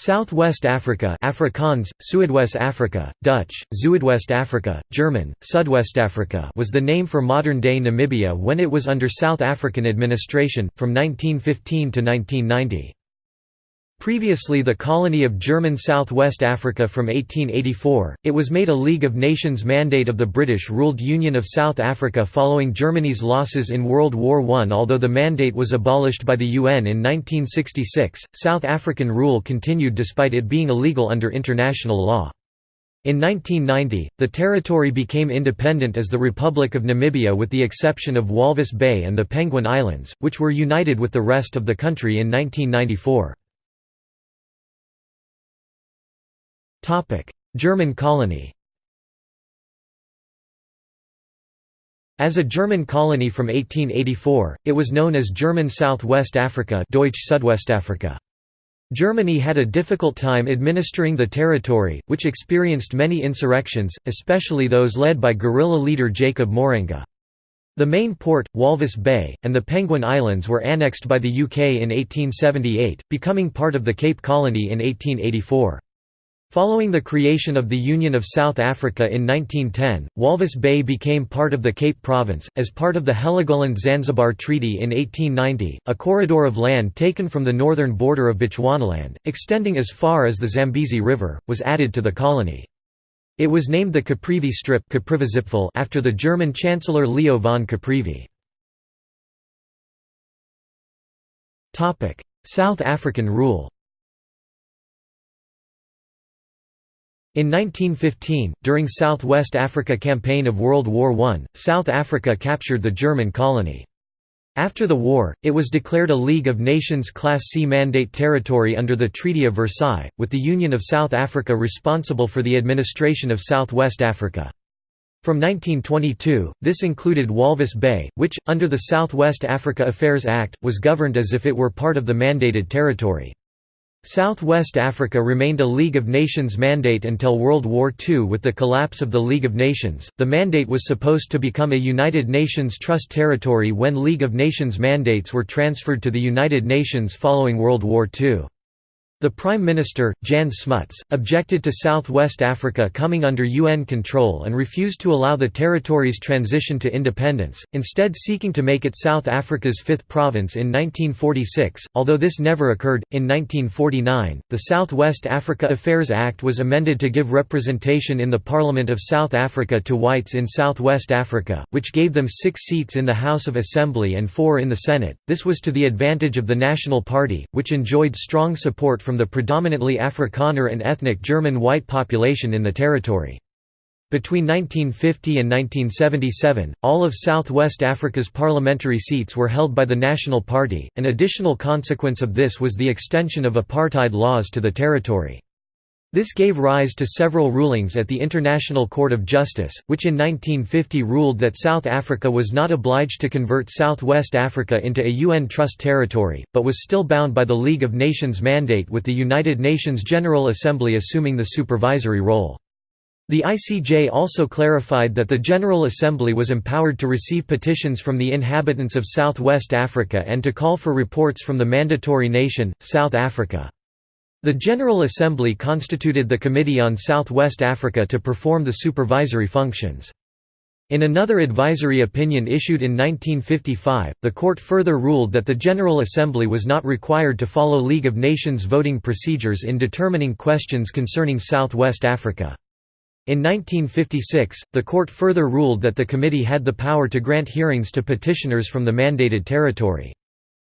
Southwest Africa Afrikaans, Suidwest Africa, Dutch, Zuidwest Africa, German, Sudwestafrika was the name for modern-day Namibia when it was under South African administration, from 1915 to 1990. Previously the colony of German Southwest Africa from 1884, it was made a League of Nations mandate of the British-ruled Union of South Africa following Germany's losses in World War I. Although the mandate was abolished by the UN in 1966, South African rule continued despite it being illegal under international law. In 1990, the territory became independent as the Republic of Namibia with the exception of Walvis Bay and the Penguin Islands, which were united with the rest of the country in 1994. German colony As a German colony from 1884, it was known as German South-West Africa Deutsch Südwestafrika. Germany had a difficult time administering the territory, which experienced many insurrections, especially those led by guerrilla leader Jacob Morenga. The main port, Walvis Bay, and the Penguin Islands were annexed by the UK in 1878, becoming part of the Cape Colony in 1884. Following the creation of the Union of South Africa in 1910, Walvis Bay became part of the Cape Province, as part of the Heligoland-Zanzibar Treaty in 1890, a corridor of land taken from the northern border of Bechuanaland, extending as far as the Zambezi River, was added to the colony. It was named the Caprivi Strip after the German Chancellor Leo von Caprivi. South African rule In 1915, during South West Africa campaign of World War I, South Africa captured the German colony. After the war, it was declared a League of Nations Class C mandate territory under the Treaty of Versailles, with the Union of South Africa responsible for the administration of South West Africa. From 1922, this included Walvis Bay, which, under the South West Africa Affairs Act, was governed as if it were part of the mandated territory. Southwest Africa remained a League of Nations mandate until World War II with the collapse of the League of Nations. The mandate was supposed to become a United Nations Trust territory when League of Nations mandates were transferred to the United Nations following World War II. The Prime Minister, Jan Smuts, objected to Southwest Africa coming under UN control and refused to allow the territory's transition to independence, instead seeking to make it South Africa's fifth province in 1946. Although this never occurred, in 1949, the Southwest Africa Affairs Act was amended to give representation in the Parliament of South Africa to whites in Southwest Africa, which gave them six seats in the House of Assembly and four in the Senate. This was to the advantage of the National Party, which enjoyed strong support from the predominantly Afrikaner and ethnic German white population in the territory. Between 1950 and 1977, all of Southwest Africa's parliamentary seats were held by the National Party. An additional consequence of this was the extension of apartheid laws to the territory. This gave rise to several rulings at the International Court of Justice, which in 1950 ruled that South Africa was not obliged to convert Southwest Africa into a UN Trust territory, but was still bound by the League of Nations mandate with the United Nations General Assembly assuming the supervisory role. The ICJ also clarified that the General Assembly was empowered to receive petitions from the inhabitants of Southwest Africa and to call for reports from the mandatory nation, South Africa. The General Assembly constituted the Committee on Southwest Africa to perform the supervisory functions. In another advisory opinion issued in 1955, the court further ruled that the General Assembly was not required to follow League of Nations voting procedures in determining questions concerning Southwest Africa. In 1956, the court further ruled that the committee had the power to grant hearings to petitioners from the mandated territory.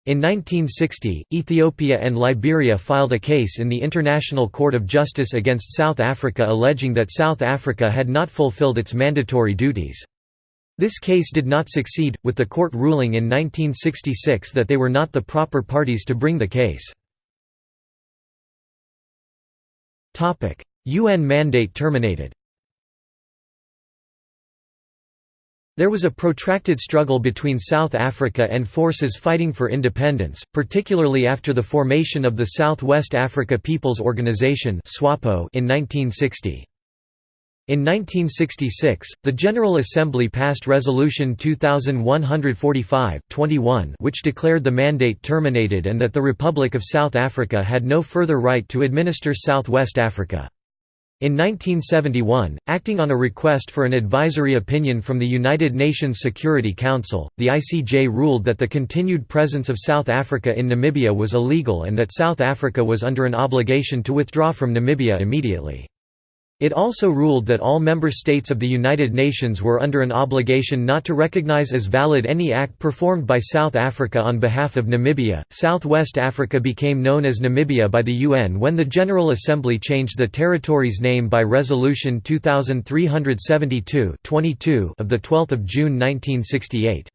In 1960, Ethiopia and Liberia filed a case in the International Court of Justice against South Africa alleging that South Africa had not fulfilled its mandatory duties. This case did not succeed, with the court ruling in 1966 that they were not the proper parties to bring the case. UN mandate terminated There was a protracted struggle between South Africa and forces fighting for independence, particularly after the formation of the South West Africa People's Organization in 1960. In 1966, the General Assembly passed Resolution 2145-21 which declared the mandate terminated and that the Republic of South Africa had no further right to administer South West Africa. In 1971, acting on a request for an advisory opinion from the United Nations Security Council, the ICJ ruled that the continued presence of South Africa in Namibia was illegal and that South Africa was under an obligation to withdraw from Namibia immediately. It also ruled that all member states of the United Nations were under an obligation not to recognize as valid any act performed by South Africa on behalf of Namibia. Southwest Africa became known as Namibia by the UN when the General Assembly changed the territory's name by Resolution 2372 of the 12th of June 1968.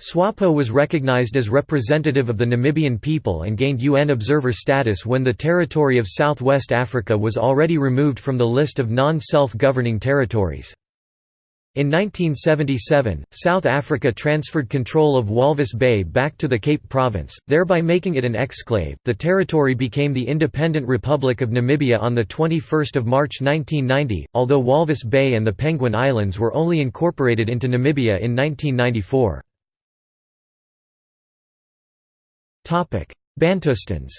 SWAPO was recognized as representative of the Namibian people and gained UN observer status when the territory of Southwest Africa was already removed from the list of non-self-governing territories. In 1977, South Africa transferred control of Walvis Bay back to the Cape Province, thereby making it an exclave. The territory became the independent Republic of Namibia on the 21st of March 1990, although Walvis Bay and the Penguin Islands were only incorporated into Namibia in 1994. Bantustans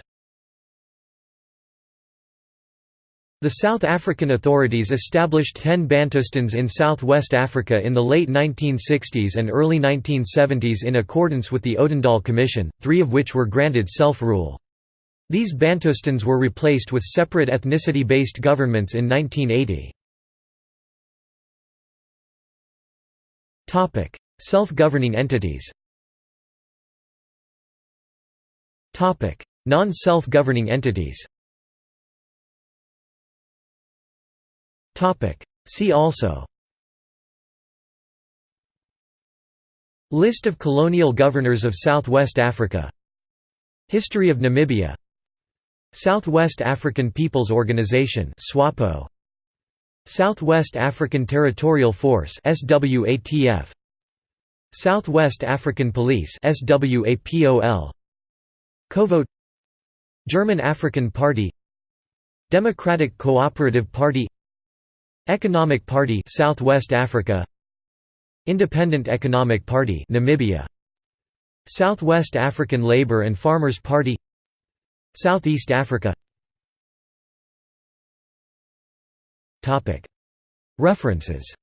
The South African authorities established ten Bantustans in southwest Africa in the late 1960s and early 1970s in accordance with the Odendaal Commission, three of which were granted self-rule. These Bantustans were replaced with separate ethnicity-based governments in 1980. Self-governing entities Non-self-governing entities. See also. List of colonial governors of Southwest Africa. History of Namibia. Southwest African Peoples Organization SWAPO. Southwest African Territorial Force SWATF Southwest African Police SWAPOL Koevoet German African Party Democratic Cooperative Party Economic Party Southwest Africa Independent Economic Party Namibia Southwest African Labour and Farmers Party Southeast Africa. References